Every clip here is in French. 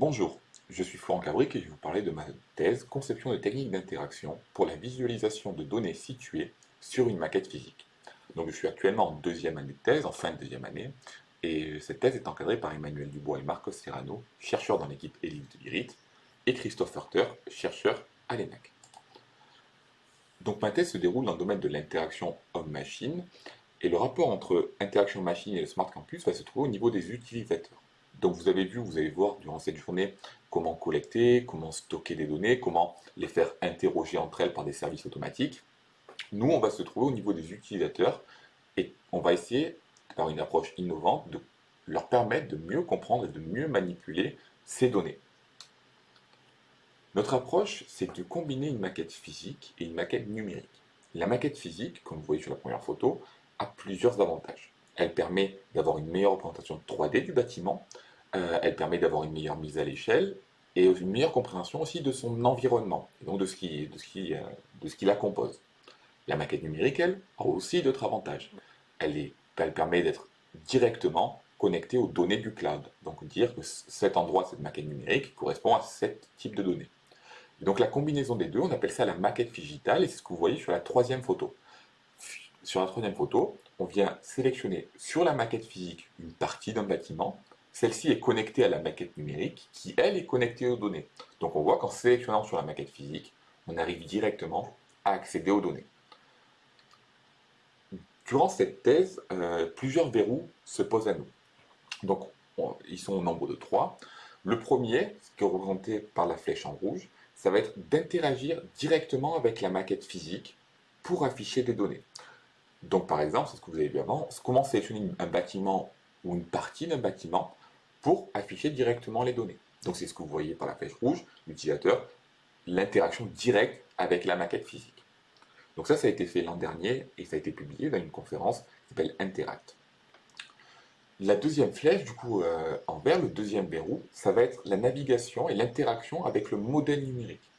Bonjour, je suis Florent Cabric et je vais vous parler de ma thèse « Conception de techniques d'interaction pour la visualisation de données situées sur une maquette physique ». Donc je suis actuellement en deuxième année de thèse, en fin de deuxième année, et cette thèse est encadrée par Emmanuel Dubois et Marcos Serrano, chercheurs dans l'équipe Élite de l'IRIT, et Christophe Hurter, chercheur à l'ENAC. Donc ma thèse se déroule dans le domaine de l'interaction homme-machine, et le rapport entre interaction machine et le Smart Campus va se trouver au niveau des utilisateurs. Donc vous avez vu, vous allez voir durant cette journée comment collecter, comment stocker des données, comment les faire interroger entre elles par des services automatiques. Nous, on va se trouver au niveau des utilisateurs et on va essayer, par une approche innovante, de leur permettre de mieux comprendre et de mieux manipuler ces données. Notre approche, c'est de combiner une maquette physique et une maquette numérique. La maquette physique, comme vous voyez sur la première photo, a plusieurs avantages. Elle permet d'avoir une meilleure représentation 3D du bâtiment, euh, elle permet d'avoir une meilleure mise à l'échelle et une meilleure compréhension aussi de son environnement, et donc de ce, qui, euh, la compose. La maquette numérique, elle, a aussi d'autres avantages. Elle permet d'être directement connectée aux données du cloud, donc dire que cet endroit, cette maquette numérique, correspond à ce type de données. donc la combinaison des deux, on appelle ça la maquette digitale, et c'est ce que vous voyez sur la troisième photo. Sur la troisième photo, on vient sélectionner sur la maquette physique une partie d'un bâtiment, celle-ci est connectée à la maquette numérique, qui elle est connectée aux données. Donc on voit qu'en sélectionnant sur la maquette physique, on arrive directement à accéder aux données. Durant cette thèse, euh, plusieurs verrous se posent à nous. Donc ils sont au nombre de trois. Le premier, qui est représenté par la flèche en rouge, ça va être d'interagir directement avec la maquette physique pour afficher des données. Donc par exemple, c'est ce que vous avez vu avant, comment sélectionner un bâtiment ou une partie d'un bâtiment pour afficher directement les données. Donc c'est ce que vous voyez par la flèche rouge, l'utilisateur, l'interaction directe avec la maquette physique. Donc ça, ça a été fait l'an dernier et ça a été publié dans une conférence qui s'appelle Interact. La deuxième flèche, du coup, euh, en vert, le deuxième verrou, ça va être la navigation et l'interaction avec le modèle numérique.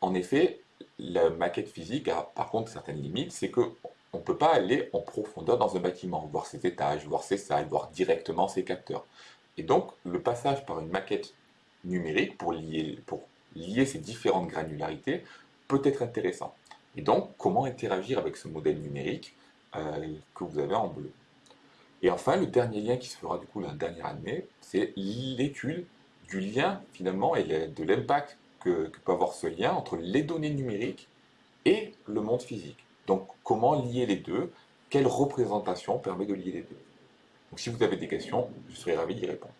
En effet, la maquette physique a par contre certaines limites, c'est qu'on ne peut pas aller en profondeur dans un bâtiment, voir ses étages, voir ses salles, voir directement ses capteurs. Et donc, le passage par une maquette numérique pour lier, ces différentes granularités peut être intéressant. Et donc, comment interagir avec ce modèle numérique euh, que vous avez en bleu? Et enfin, le dernier lien qui se fera du coup la dernière année, c'est l'étude du lien finalement et de l'impact que peut avoir ce lien entre les données numériques et le monde physique. Donc, comment lier les deux? Quelle représentation permet de lier les deux? Donc si vous avez des questions, je serai ravi d'y répondre.